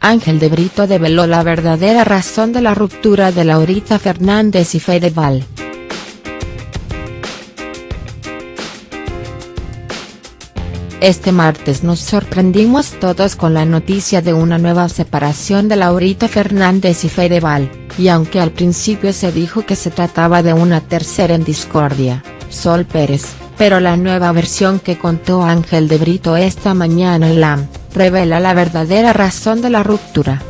Ángel de Brito develó la verdadera razón de la ruptura de Laurita Fernández y Fedeval. Este martes nos sorprendimos todos con la noticia de una nueva separación de Laurita Fernández y Fedeval, y aunque al principio se dijo que se trataba de una tercera en discordia, Sol Pérez, pero la nueva versión que contó Ángel de Brito esta mañana en LAM, revela la verdadera razón de la ruptura.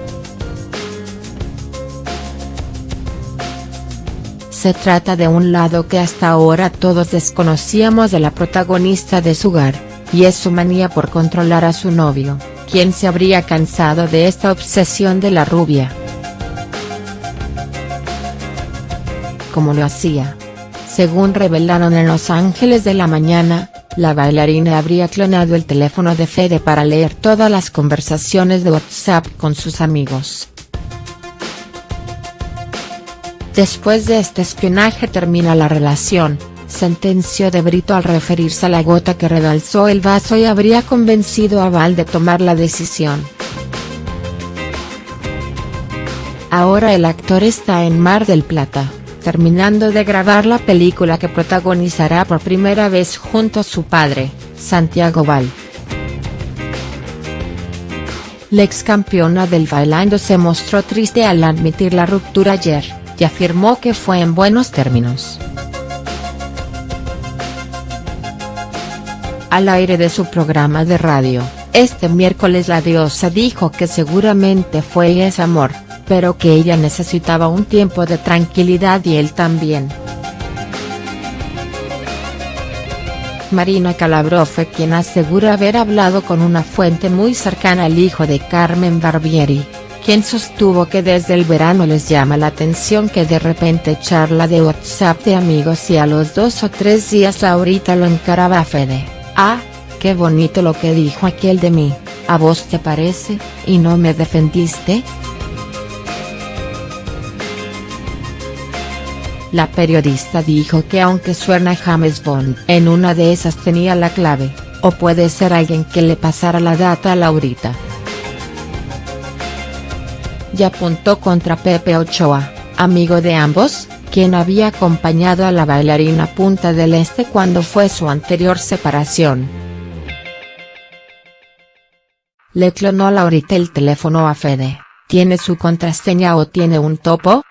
Se trata de un lado que hasta ahora todos desconocíamos de la protagonista de su hogar y es su manía por controlar a su novio, quien se habría cansado de esta obsesión de la rubia. Como lo hacía. Según revelaron en Los Ángeles de la Mañana, la bailarina habría clonado el teléfono de Fede para leer todas las conversaciones de WhatsApp con sus amigos. Después de este espionaje termina la relación, sentenció de Brito al referirse a la gota que rebalsó el vaso y habría convencido a Val de tomar la decisión. Ahora el actor está en Mar del Plata, terminando de grabar la película que protagonizará por primera vez junto a su padre, Santiago Val. La ex campeona del bailando se mostró triste al admitir la ruptura ayer, y afirmó que fue en buenos términos. Al aire de su programa de radio, este miércoles la diosa dijo que seguramente fue y es amor, pero que ella necesitaba un tiempo de tranquilidad y él también. Marina Calabró fue quien asegura haber hablado con una fuente muy cercana al hijo de Carmen Barbieri, quien sostuvo que desde el verano les llama la atención que de repente charla de WhatsApp de amigos y a los dos o tres días Laurita lo encaraba a Fede. Ah, qué bonito lo que dijo aquel de mí, ¿a vos te parece, y no me defendiste?. La periodista dijo que aunque suena James Bond en una de esas tenía la clave, o puede ser alguien que le pasara la data a Laurita. Y apuntó contra Pepe Ochoa, amigo de ambos, quien había acompañado a la bailarina Punta del Este cuando fue su anterior separación. Le clonó Laurita el teléfono a Fede, ¿tiene su contraseña o tiene un topo?.